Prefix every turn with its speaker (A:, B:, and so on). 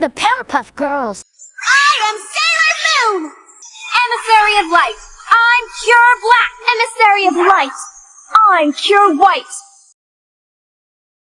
A: the Powerpuff Girls.
B: I am Sailor Moon! Emissary of Light! I'm pure black! Emissary of Light! I'm pure white!